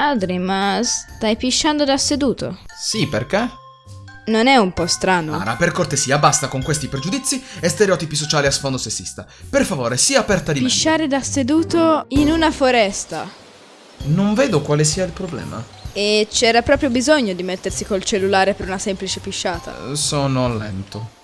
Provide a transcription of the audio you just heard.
Adri, ma stai pisciando da seduto? Sì, perché? Non è un po' strano? Ah, Ara, per cortesia, basta con questi pregiudizi e stereotipi sociali a sfondo sessista. Per favore, sia aperta di mente. Pisciare da seduto in una foresta. Non vedo quale sia il problema. E c'era proprio bisogno di mettersi col cellulare per una semplice pisciata. Sono lento.